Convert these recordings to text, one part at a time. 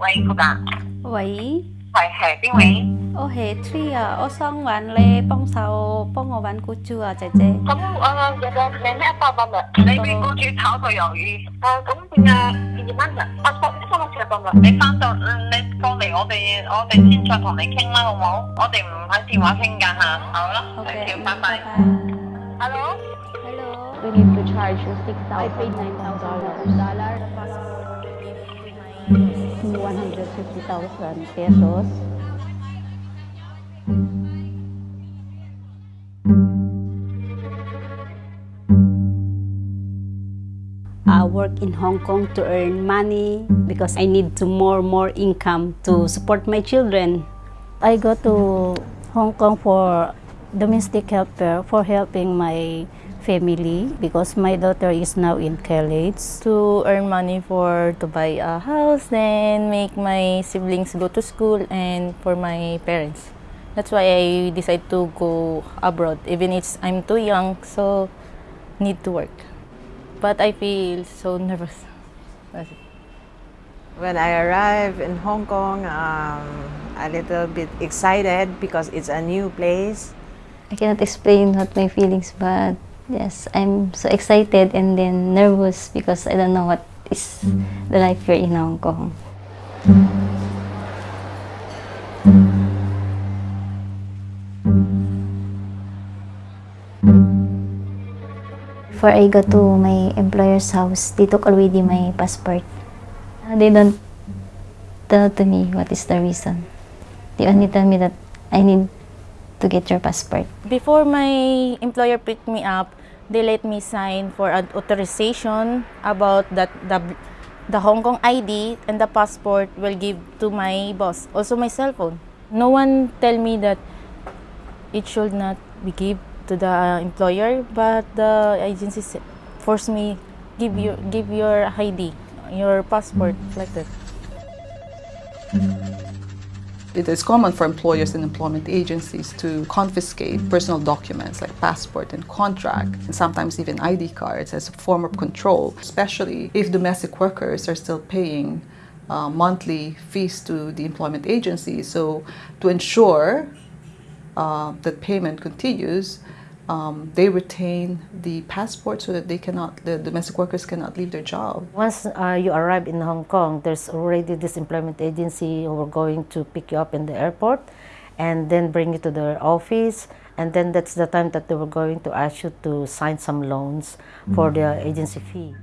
喂，cô Tạ 喂，喂，係邊位？我係 Tree 啊，我想揾你幫手幫我揾雇主啊，姐姐。咁我，有冇你咩辦法啊？你俾雇主炒個魷魚。啊，咁點啊？二蚊啊？我十三個錢辦法。你翻到你過嚟，我哋我哋先再同你傾啦，好唔好？我哋唔喺電話傾㗎嚇。好啦，OK，thank you，拜拜。Hello。Hello。We need to charge you 6,000. I paid $9,000. 150,000 pesos. I work in Hong Kong to earn money because I need to more more income to support my children. I go to Hong Kong for domestic helper for helping my family because my daughter is now in college. to earn money for to buy a house, then make my siblings go to school, and for my parents. That's why I decide to go abroad, even if I'm too young, so need to work. But I feel so nervous. That's it. When I arrived in Hong Kong, um, a little bit excited because it's a new place. I cannot explain what my feelings, but yes, I'm so excited and then nervous because I don't know what is the life here in Hong Kong. Before I go to my employer's house, they took already my passport. They don't tell to me what is the reason. They only tell me that I need to get your passport. Before my employer picked me up, they let me sign for an authorization about that the, the Hong Kong ID and the passport will give to my boss, also my cell phone. No one tell me that it should not be give to the employer, but the agency s- force me give your give your ID, your passport like that. It is common for employers and employment agencies to confiscate personal documents like passport and contract, and sometimes even ID cards as a form of control, especially if domestic workers are still paying uh, monthly fees to the employment agency. So, to ensure uh, that payment continues, um, they retain the passport so that they cannot, the domestic workers cannot leave their job. Once uh, you arrive in Hong Kong, there's already this employment agency who are going to pick you up in the airport and then bring you to their office. And then that's the time that they were going to ask you to sign some loans for their agency fee.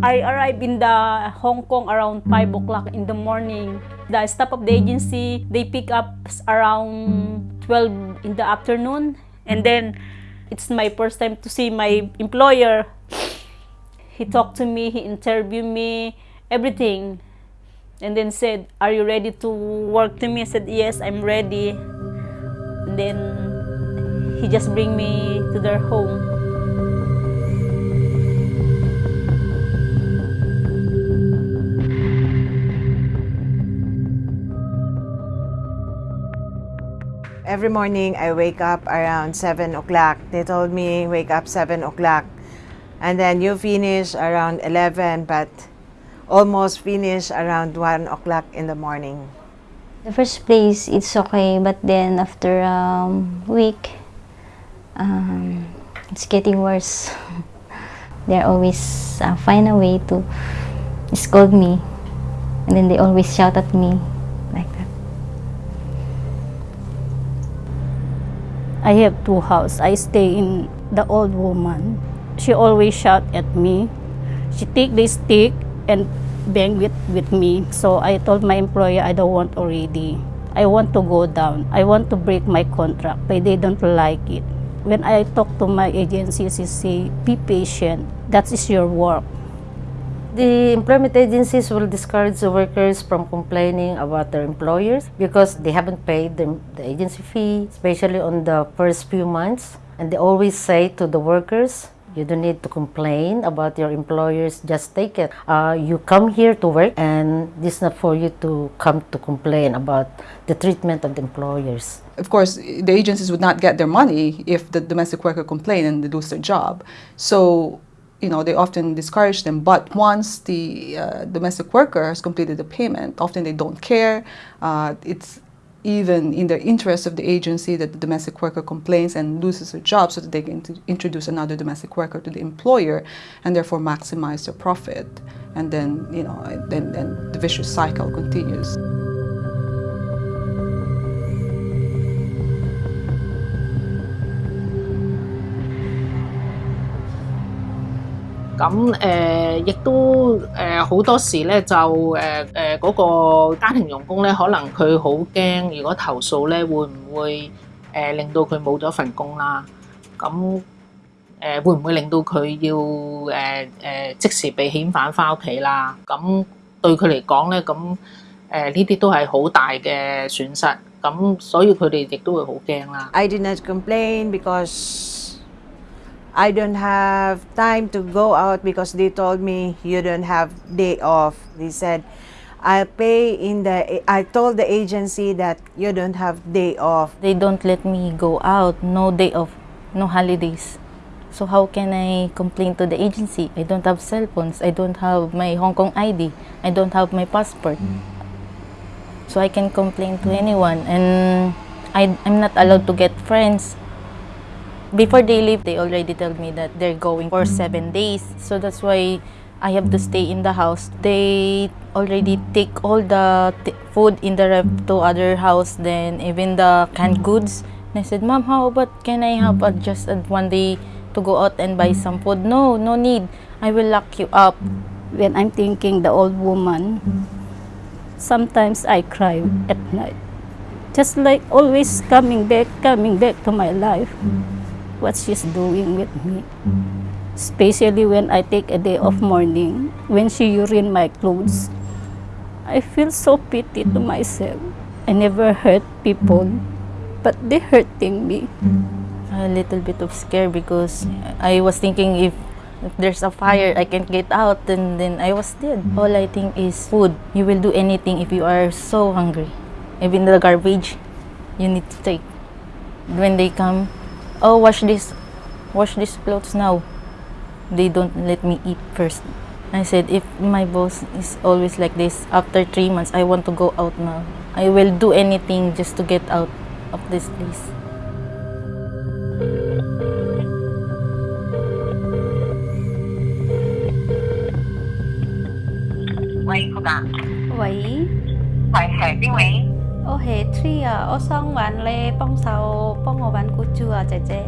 I arrived in the Hong Kong around 5 o'clock in the morning. The staff of the agency, they pick up around 12 in the afternoon. And then it's my first time to see my employer. He talked to me, he interviewed me, everything. And then said, are you ready to work to me? I said, yes, I'm ready. And then he just bring me to their home. Every morning, I wake up around 7 o'clock. They told me, wake up 7 o'clock. And then you finish around 11, but almost finish around 1 o'clock in the morning. The first place, it's okay, but then after a um, week, um, it's getting worse. they always uh, find a way to scold me, and then they always shout at me I have two houses. I stay in the old woman. She always shout at me. She take the stick and bang with, with me. So I told my employer I don't want already. I want to go down. I want to break my contract, but they don't like it. When I talk to my agency, she say, be patient. That is your work. The employment agencies will discourage the workers from complaining about their employers because they haven't paid the, the agency fee, especially on the first few months. And they always say to the workers, You don't need to complain about your employers. Just take it. Uh, you come here to work, and this is not for you to come to complain about the treatment of the employers. Of course, the agencies would not get their money if the domestic worker complained and they lose their job. So, you know, they often discourage them. But once the uh, domestic worker has completed the payment, often they don't care. Uh, it's even in the interest of the agency that the domestic worker complains and loses her job so that they can introduce another domestic worker to the employer and therefore maximize their profit. And then, you know, then, then the vicious cycle continues. 咁誒，亦、都誒好、多時咧就誒誒嗰個家庭傭工咧，可能佢好驚，如果投訴咧，會唔會誒、令到佢冇咗份工啦？咁誒、會唔會令到佢要誒誒、即時被遣返翻屋企啦？咁對佢嚟講咧，咁誒呢啲都係好大嘅損失，咁所以佢哋亦都會好驚啦。I didn't complain because I don't have time to go out because they told me you don't have day off. They said I'll pay in the I told the agency that you don't have day off. They don't let me go out, no day off, no holidays. So how can I complain to the agency? I don't have cell phones. I don't have my Hong Kong ID. I don't have my passport. Mm. So I can complain to anyone and I, I'm not allowed to get friends. Before they leave, they already tell me that they're going for seven days. So that's why I have to stay in the house. They already take all the food in the ref to other house, then even the canned goods. And I said, Mom, how about can I have just one day to go out and buy some food? No, no need. I will lock you up. When I'm thinking the old woman, sometimes I cry at night. Just like always coming back, coming back to my life. What she's doing with me. Especially when I take a day of mourning, when she urine my clothes. I feel so pity to myself. I never hurt people, but they hurting me. A little bit of scare because I was thinking if, if there's a fire, I can't get out, and then I was dead. All I think is food. You will do anything if you are so hungry. Even the garbage, you need to take. When they come, oh, wash this, wash these clothes now. They don't let me eat first. I said, if my boss is always like this, after three months, I want to go out now. I will do anything just to get out of this place.喂，cô bạn, 喂， 喂系边位？ 我系 Tree 啊，我想揾你帮手帮我揾雇主啊，姐姐。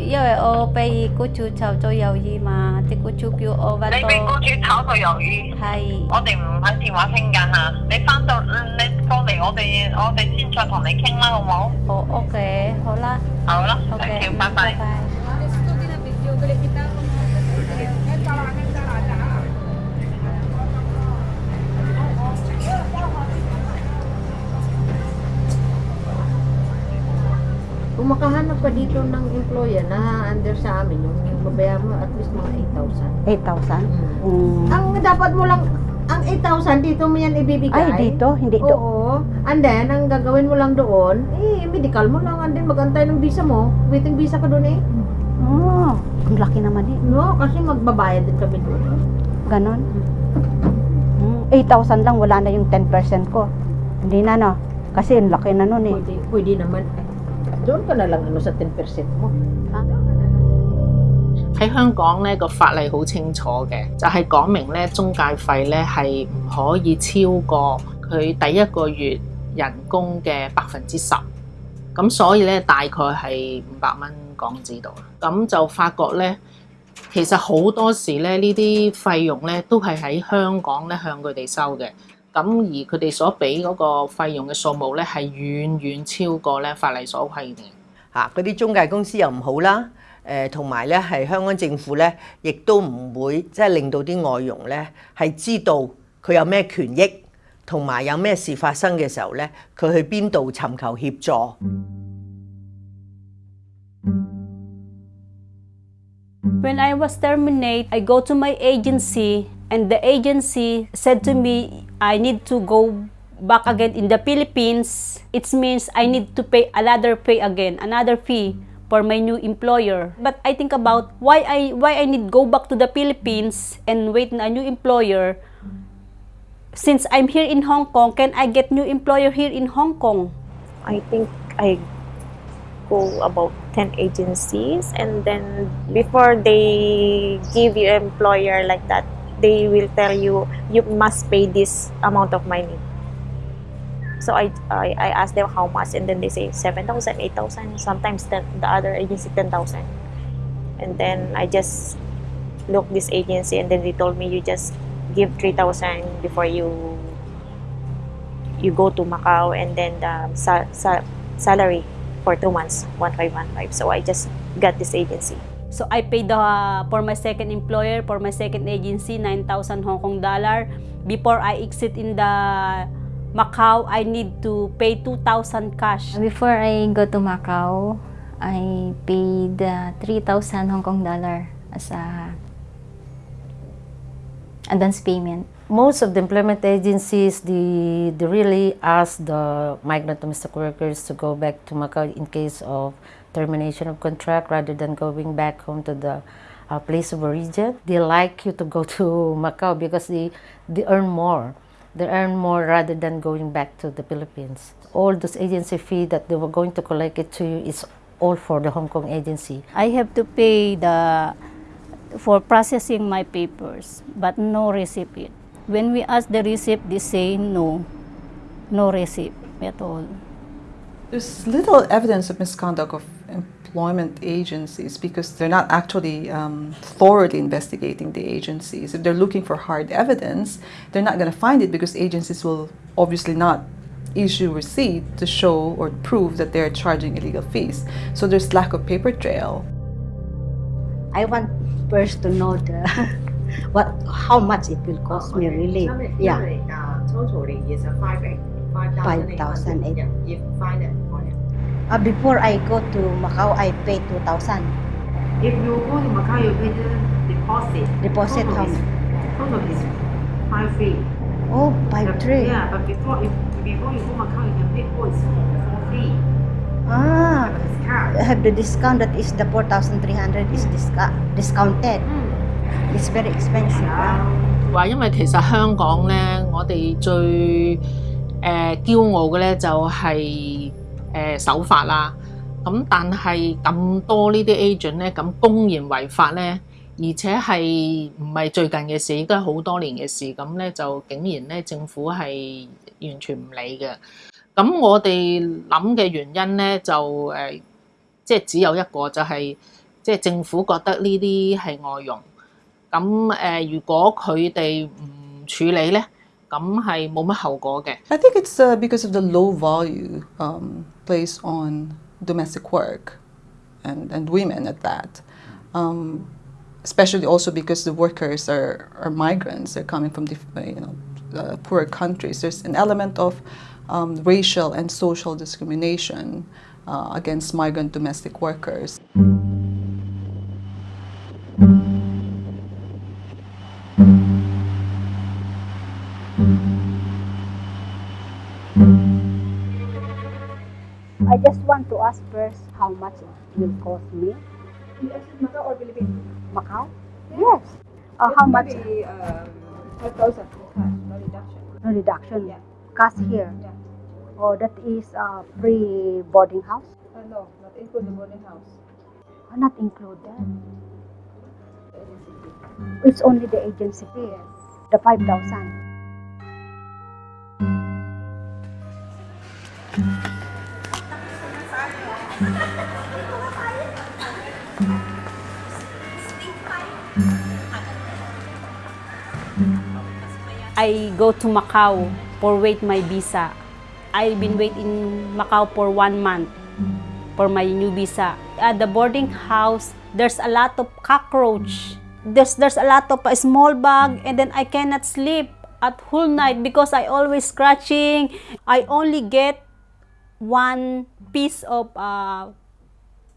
因为我被雇主炒咗鱿鱼嘛，啲雇主叫我揾你被到雇主炒咗鱿鱼，系我哋唔喺电话倾紧吓。你翻到嗯你过嚟，我哋我哋先再同你倾啦，好唔好？好 OK，好啦好啦，OK， ，thank you，拜拜。 Kung makahanap ka dito ng employer na under sa amin, yung, babayaran mo at least mga 8,000. 8,000? Mm. Mm. Ang dapat mo lang, ang 8,000 dito mo yan ibibigay. Ay, dito? Hindi do. Oo. And then, ang gagawin mo lang doon, eh, medical mo lang. And then, magantay ng visa mo. Waiting visa ka doon eh. Oh, ang laki naman eh. No, kasi magbabayad din kami doon. Ganon. Mm, 8,000 lang, wala na yung 10% ko. Hindi na no. Kasi ang laki na nun eh. Pwede, pwede naman. Doon ka na lang ano sa 10% mo. 喺香港咧個法例好清楚嘅，就係、講明咧中介費咧係唔可以超過佢第一個月人工嘅百分之十。咁所以咧大概係五百蚊港紙度。咁就發覺咧，其實好多時咧呢啲費用咧都係喺香港咧向佢哋收嘅。咁而佢哋所俾嗰個費用嘅數目咧係遠遠超過咧法例所規定。嚇嗰啲中介公司又唔好啦，誒同埋咧係香港政府咧，亦都唔會即係令到啲外佣咧係知道佢有咩權益，同埋有咩事發生嘅時候咧，佢去邊度尋求協助。When I was terminated, I go to my agency and the agency said to me, I need to go back again in the Philippines. It means I need to pay another pay again, another fee for my new employer. But I think about why I why I need go back to the Philippines and wait a new employer. Since I'm here in Hong Kong, can I get new employer here in Hong Kong? I think I go about 10 agencies and then before they give you employer like that they will tell you you must pay this amount of money so I, I, I asked them how much and then they say 7,000, 8,000, sometimes 10, the other agency 10,000. And then I just look this agency and then they told me you just give 3,000 before you you go to Macau and then the sa- sa- salary for two months, 1515. So I just got this agency. So I paid the, for my second employer, for my second agency, 9,000 Hong Kong dollar. Before I exit in the Macau, I need to pay 2,000 cash. Before I go to Macau, I paid uh, 3,000 Hong Kong dollar as a advance payment. Most of the employment agencies, they, they really ask the migrant domestic workers to go back to Macau in case of termination of contract rather than going back home to the uh, place of origin. They like you to go to Macau because they, they earn more. They earn more rather than going back to the Philippines. All those agency fee that they were going to collect it to you is all for the Hong Kong agency. I have to pay the for processing my papers, but no receipt. When we ask the receipt, they say no, no receipt at all. There's little evidence of misconduct of employment agencies because they're not actually um, thoroughly investigating the agencies. If they're looking for hard evidence, they're not going to find it because agencies will obviously not issue receipt to show or prove that they're charging illegal fees. So there's lack of paper trail. I want first to know the what how much it will cost me really. Yeah. totally is a five eight five Five thousand eight. Yeah, if find it on it. Uh, before I go to Macau, I pay 2,000. If you go to Macau, you pay the deposit. Deposit total how is, total is five three. Oh, five But- three. Yeah, but before if before you go Macau, you can pay all is for free. Ah, Discount. I have the discount that is the 4,300 is disca- discounted. It's very expensive. ah. 话因为其实香港咧，我哋最 誒、呃、驕傲嘅咧就係、誒、守法啦。咁但係咁多呢啲 agent 咧，咁公然違法咧，而且係唔係最近嘅事，亦都係好多年嘅事。咁咧就竟然咧政府係完全唔理嘅。咁我哋諗嘅原因咧就誒、即係只有一個，就係、即係政府覺得呢啲係外傭。咁誒、如果佢哋唔處理咧，咁系冇乜后果嘅。 I think it's uh, because of the low value um, placed on domestic work and, and women at that. Um, especially also because the workers are, are migrants, they're coming from diff- uh, you know, uh, poorer countries. There's an element of um, racial and social discrimination uh, against migrant domestic workers. I just want to ask first how much it will cost me. Macau or Philippines? Macau? Yes. Uh, how much? Um, five thousand cash, no reduction. No reduction. Yeah. Cash here. Yeah. Oh, that is uh, free boarding house? Uh, no, not include the boarding house. Oh, not included. It's only the agency fee. The 5,000. I go to Macau for wait my visa. I've been wait in Macau for one month for my new visa. At the boarding house, there's a lot of cockroach. There's there's a lot of a small bug, and then I cannot sleep at whole night because I always scratching. I only get one piece of uh,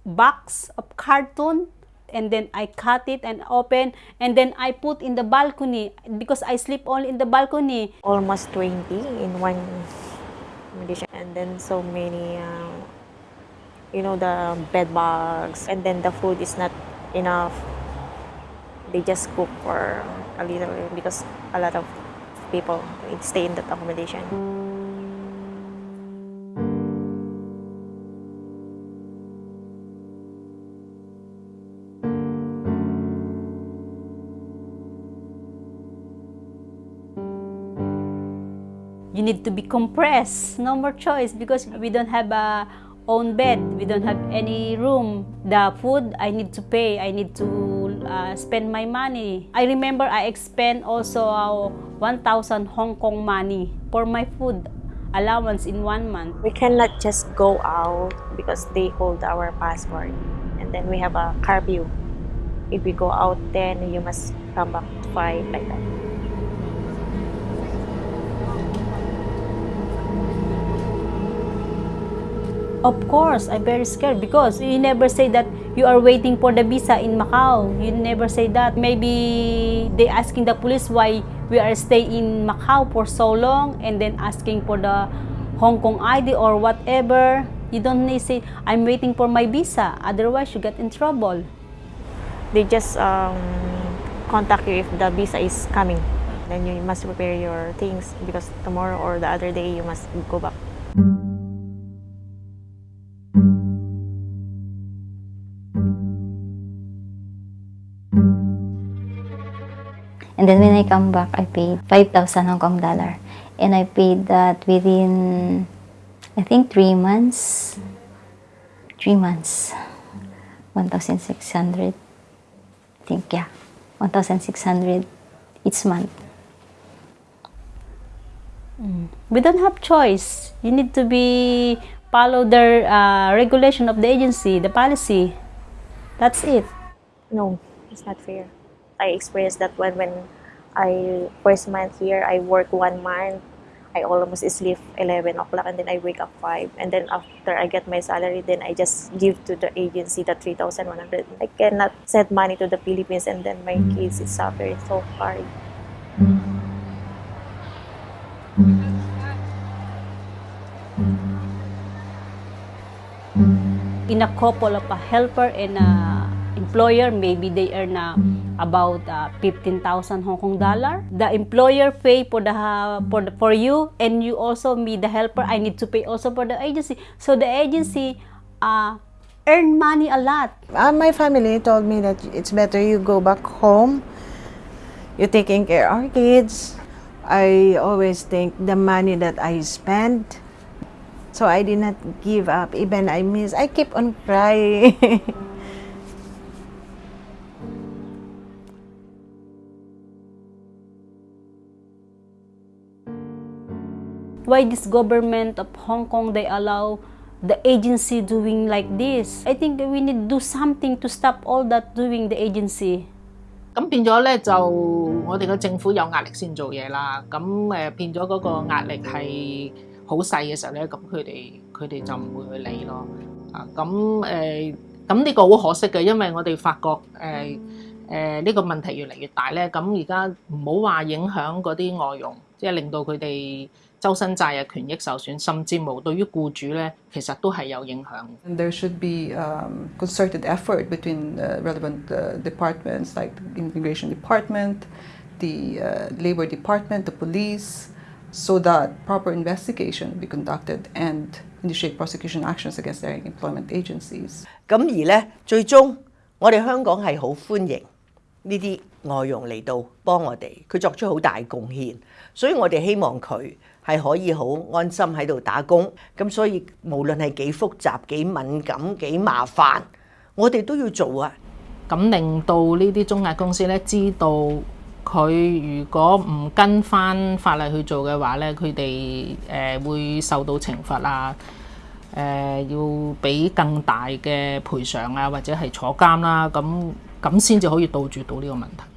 box of carton and then I cut it and open and then I put in the balcony because I sleep only in the balcony. Almost 20 in one accommodation and then so many uh, you know the bed bugs and then the food is not enough they just cook for a little because a lot of people stay in that accommodation need to be compressed. No more choice because we don't have a own bed. We don't have any room. The food i need to pay. I need to uh, spend my money. I remember i expend also uh, 1000 hong kong money for my food allowance in one month. We cannot just go out because they hold our passport. And then we have a curfew if we go out then you must come back at 5 like that Of course, I'm very scared because you never say that you are waiting for the visa in Macau. You never say that. Maybe they asking the police why we are staying in Macau for so long and then asking for the Hong Kong ID or whatever. You don't need say, I'm waiting for my visa. Otherwise, you get in trouble. they just um, contact you if the visa is coming then you must prepare your things because tomorrow or the other day you must go back And then when I come back, I paid 5,000 Hong Kong dollar. And I paid that within, I think, three months. Three months. 1,600. I think, yeah. 1,600 each month. We don't have choice. You need to be follow the uh, regulation of the agency, the policy. That's it. no it's not fair i experienced that when when i first month here i work one month. I almost sleep 11 o'clock and then i wake up 5 and then after i get my salary then i just give to the agency the 3100 i cannot send money to the philippines and then my mm. kids is suffering so hard. Mm. Mm. In a couple of a helper and a employer, maybe they earn uh, about uh, 15,000 Hong Kong dollar. The employer pay for the for the, for you, and you also me the helper. I need to pay also for the agency. So the agency uh, earn money a lot. Uh, my family told me that it's better you go back home. You're taking care of our kids. I always think the money that I spend. So I did not give up. Even I miss, I keep on crying. Why this government of Hong Kong they allow the agency doing like this? I think we need to do something to stop all that doing the agency. 咁變咗咧，就我哋嘅政府有壓力先做嘢啦。咁誒、變咗嗰個壓力係好細嘅時候咧，咁佢哋佢哋就唔會去理咯。啊，咁誒咁呢個好可惜嘅，因為我哋發覺誒誒呢個問題越嚟越大咧。咁而家唔好話影響嗰啲外佣，即係令到佢哋周身債嘅權益受損，甚至無對於僱主咧，其實都係有影響。And there should be um, concerted effort between uh, relevant uh, departments like the Immigration Department, the uh, Labor Department, the police, so that proper investigation be conducted and initiate prosecution actions against their employment agencies. 咁而咧，最終我哋香港係好歡迎呢啲外佣嚟到幫我哋，佢作出好大貢獻，所以我哋希望佢係可以好安心喺度打工。咁所以無論係幾複雜、幾敏感、幾麻煩，我哋都要做啊！咁令到呢啲中介公司咧知道佢如果唔跟翻法例去做嘅話咧，佢哋誒會受到懲罰啊，誒、要俾更大嘅賠償啊，或者係坐監啦，咁咁先至可以杜絕到呢個問題。